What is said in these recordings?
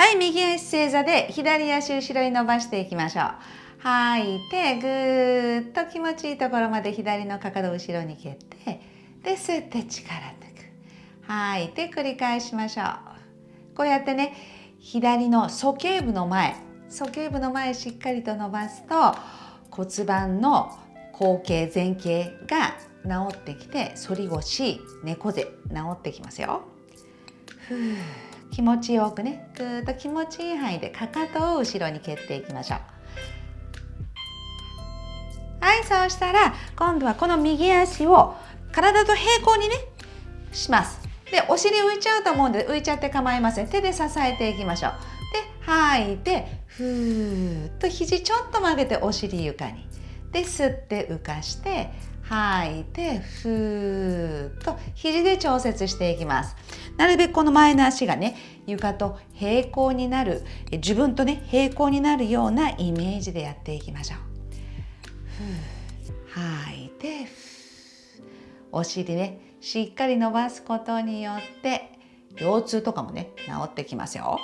はい右足正座で左足後ろに伸ばしていきましょう。吐いてぐーっと気持ちいいところまで左のかかと後ろに蹴ってで吸って力抜く。吐いて繰り返しましょう。こうやってね左の鼠径部の前鼠径部の前しっかりと伸ばすと骨盤の後傾前傾が治ってきて反り腰猫背治ってきますよ。ふう。気持ちよくね。ぐーっと気持ちいい範囲でかかとを後ろに蹴っていきましょう。はいそうしたら今度はこの右足を体と平行にねします。でお尻浮いちゃうと思うんで浮いちゃって構いません。手で支えていきましょう。で吐いてふーっと肘ちょっと曲げてお尻床に。で吸って浮かして吐いてふーっと肘で調節していきます。なるべくこの前の足がね床と平行になる自分とね平行になるようなイメージでやっていきましょう。吐い。てお尻ねしっかり伸ばすことによって腰痛とかもね治ってきますよ。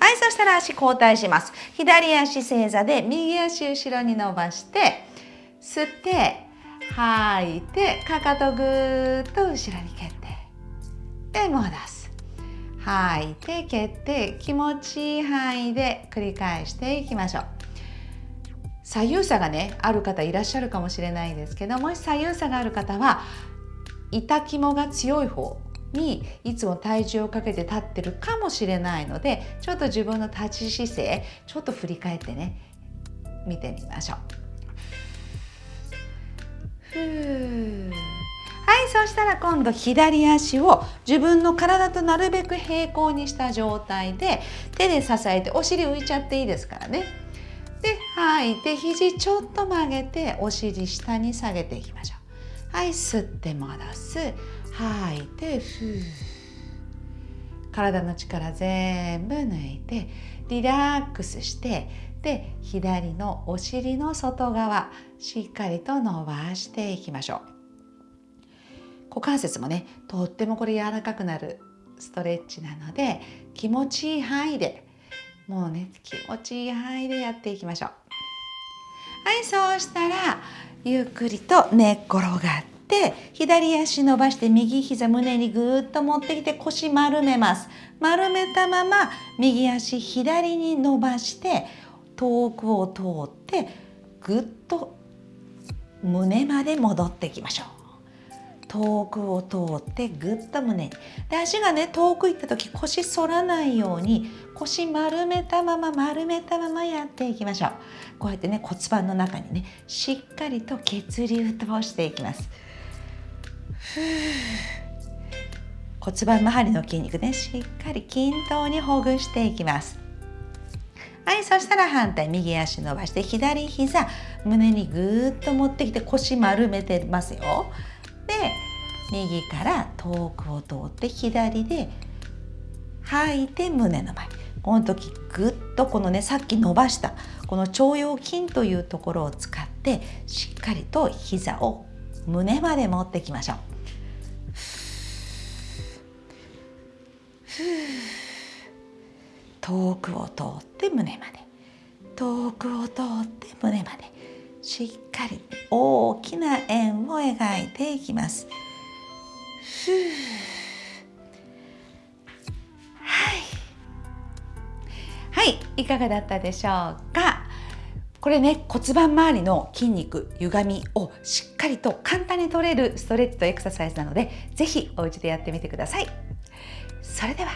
はいそしたら足交代します。左足正座で右足後ろに伸ばして吸って吐いてかかとぐーっと後ろに蹴って。で戻す。吐い。て蹴って気持ちいい範囲で繰り返していきましょう。左右差がねある方いらっしゃるかもしれないんですけどもし左右差がある方は痛肝が強い方にいつも体重をかけて立ってるかもしれないのでちょっと自分の立ち姿勢ちょっと振り返ってね見てみましょう。ふーはいそしたら今度左足を自分の体となるべく平行にした状態で手で支えてお尻浮いちゃっていいですからね。で吐いて肘ちょっと曲げてお尻下に下げていきましょう。はい吸って戻す。吐いてふー。体の力全部抜いてリラックスしてで左のお尻の外側しっかりと伸ばしていきましょう。股関節もねとってもこれ柔らかくなるストレッチなので気持ちいい範囲でもうね気持ちいい範囲でやっていきましょう。はいそうしたらゆっくりと寝っ転がって左足伸ばして右膝胸にぐーっと持ってきて腰丸めます。丸めたまま右足左に伸ばして遠くを通ってぐっと胸まで戻っていきましょう。遠くを通ってぐっと胸で足がね遠く行った時腰反らないように腰丸めたまま丸めたままやっていきましょう。こうやってね骨盤の中にねしっかりと血流通していきます。骨盤周りの筋肉ねしっかり均等にほぐしていきます。はいそしたら反対右足伸ばして左膝胸にぐーっと持ってきて腰丸めてますよ。右から遠くを通って左で吐いて胸の前。この時ぐっとこのねさっき伸ばしたこの腸腰筋というところを使ってしっかりと膝を胸まで持ってきましょう。遠くを通って胸まで。遠くを通って胸まで。しっかり大きな円を描いていきます。はい。はい。かがだったでしょうか？これね骨盤周りの筋肉歪みをしっかりと簡単に取れるストレッチとエクササイズなので是非お家でやってみてください。それでは。